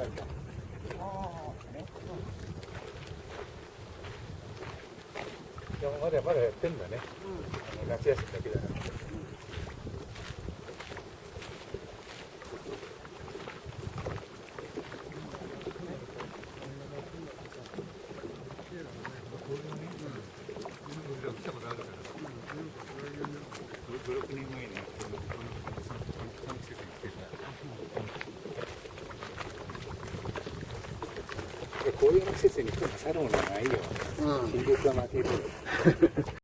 いやまだまだやってん。だね、うん、夏休みだけじゃなくて。56。た。こういう季節に来るサロンはないよ。新緑は負けるよ。